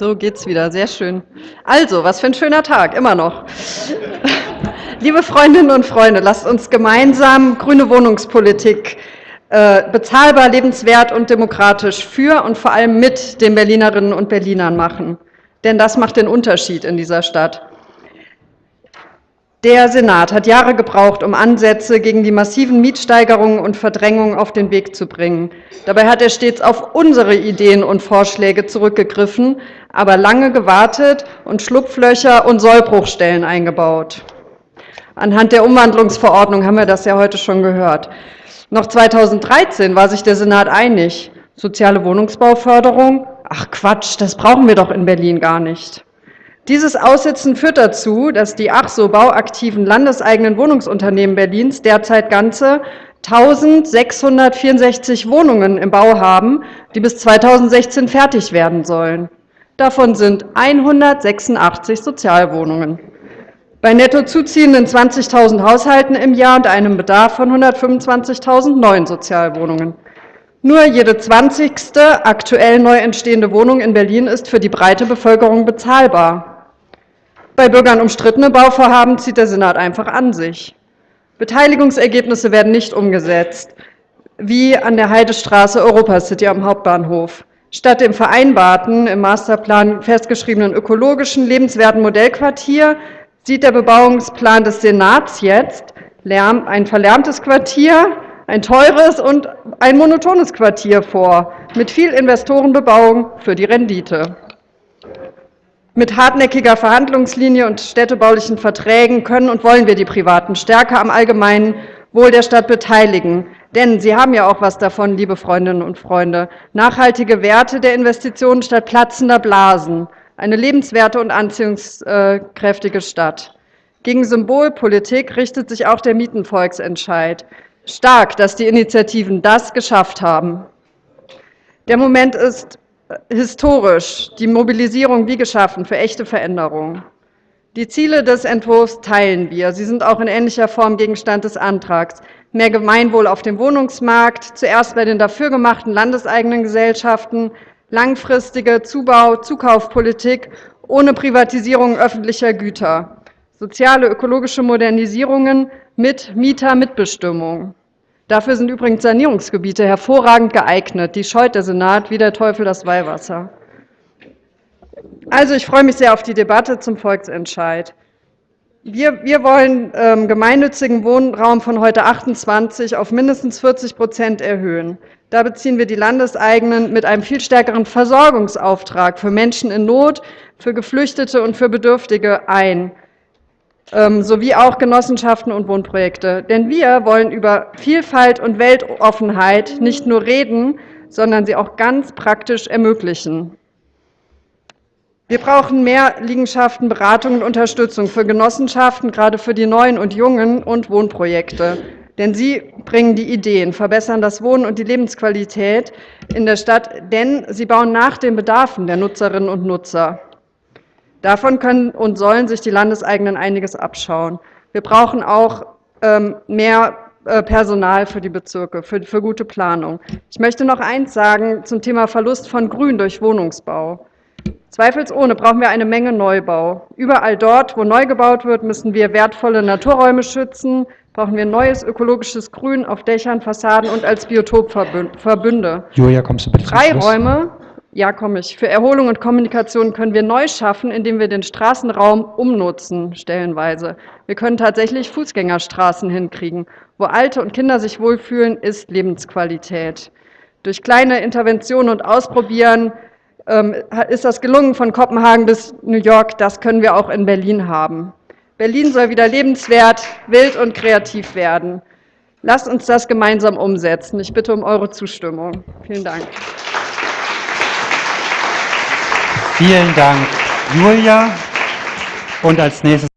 So geht's wieder, sehr schön. Also, was für ein schöner Tag, immer noch. Liebe Freundinnen und Freunde, lasst uns gemeinsam grüne Wohnungspolitik äh, bezahlbar, lebenswert und demokratisch für und vor allem mit den Berlinerinnen und Berlinern machen. Denn das macht den Unterschied in dieser Stadt. Der Senat hat Jahre gebraucht, um Ansätze gegen die massiven Mietsteigerungen und Verdrängungen auf den Weg zu bringen. Dabei hat er stets auf unsere Ideen und Vorschläge zurückgegriffen, aber lange gewartet und Schlupflöcher und Sollbruchstellen eingebaut. Anhand der Umwandlungsverordnung haben wir das ja heute schon gehört. Noch 2013 war sich der Senat einig. Soziale Wohnungsbauförderung? Ach Quatsch, das brauchen wir doch in Berlin gar nicht. Dieses Aussitzen führt dazu, dass die ach so bauaktiven landeseigenen Wohnungsunternehmen Berlins derzeit ganze 1664 Wohnungen im Bau haben, die bis 2016 fertig werden sollen. Davon sind 186 Sozialwohnungen. Bei netto zuziehenden 20.000 Haushalten im Jahr und einem Bedarf von 125.000 neuen Sozialwohnungen. Nur jede 20. aktuell neu entstehende Wohnung in Berlin ist für die breite Bevölkerung bezahlbar. Bei Bürgern umstrittene Bauvorhaben zieht der Senat einfach an sich. Beteiligungsergebnisse werden nicht umgesetzt, wie an der Heidestraße Europacity am Hauptbahnhof. Statt dem vereinbarten, im Masterplan festgeschriebenen ökologischen, lebenswerten Modellquartier sieht der Bebauungsplan des Senats jetzt ein verlärmtes Quartier, ein teures und ein monotones Quartier vor, mit viel Investorenbebauung für die Rendite. Mit hartnäckiger Verhandlungslinie und städtebaulichen Verträgen können und wollen wir die Privaten stärker am allgemeinen Wohl der Stadt beteiligen. Denn sie haben ja auch was davon, liebe Freundinnen und Freunde. Nachhaltige Werte der Investitionen statt platzender Blasen. Eine lebenswerte und anziehungskräftige Stadt. Gegen Symbolpolitik richtet sich auch der Mietenvolksentscheid. Stark, dass die Initiativen das geschafft haben. Der Moment ist historisch die Mobilisierung wie geschaffen für echte Veränderungen. Die Ziele des Entwurfs teilen wir. Sie sind auch in ähnlicher Form Gegenstand des Antrags. Mehr Gemeinwohl auf dem Wohnungsmarkt, zuerst bei den dafür gemachten landeseigenen Gesellschaften, langfristige Zubau-, Zukaufpolitik ohne Privatisierung öffentlicher Güter, soziale, ökologische Modernisierungen mit Mietermitbestimmung. Dafür sind übrigens Sanierungsgebiete hervorragend geeignet. Die scheut der Senat wie der Teufel das Weihwasser. Also ich freue mich sehr auf die Debatte zum Volksentscheid. Wir, wir wollen ähm, gemeinnützigen Wohnraum von heute 28 auf mindestens 40 Prozent erhöhen. Da beziehen wir die Landeseigenen mit einem viel stärkeren Versorgungsauftrag für Menschen in Not, für Geflüchtete und für Bedürftige ein. Ähm, sowie auch Genossenschaften und Wohnprojekte. Denn wir wollen über Vielfalt und Weltoffenheit nicht nur reden, sondern sie auch ganz praktisch ermöglichen. Wir brauchen mehr Liegenschaften, Beratung und Unterstützung für Genossenschaften, gerade für die Neuen und Jungen und Wohnprojekte. Denn sie bringen die Ideen, verbessern das Wohnen und die Lebensqualität in der Stadt, denn sie bauen nach den Bedarfen der Nutzerinnen und Nutzer. Davon können und sollen sich die Landeseigenen einiges abschauen. Wir brauchen auch ähm, mehr äh, Personal für die Bezirke, für, für gute Planung. Ich möchte noch eins sagen zum Thema Verlust von Grün durch Wohnungsbau. Zweifelsohne brauchen wir eine Menge Neubau. Überall dort, wo neu gebaut wird, müssen wir wertvolle Naturräume schützen, brauchen wir neues ökologisches Grün auf Dächern, Fassaden und als Biotopverbünde. Julia, kommst du bitte Freiräume ja, komme ich. Für Erholung und Kommunikation können wir neu schaffen, indem wir den Straßenraum umnutzen, stellenweise. Wir können tatsächlich Fußgängerstraßen hinkriegen. Wo Alte und Kinder sich wohlfühlen, ist Lebensqualität. Durch kleine Interventionen und Ausprobieren ähm, ist das gelungen von Kopenhagen bis New York. Das können wir auch in Berlin haben. Berlin soll wieder lebenswert, wild und kreativ werden. Lasst uns das gemeinsam umsetzen. Ich bitte um eure Zustimmung. Vielen Dank. Vielen Dank, Julia. Und als nächstes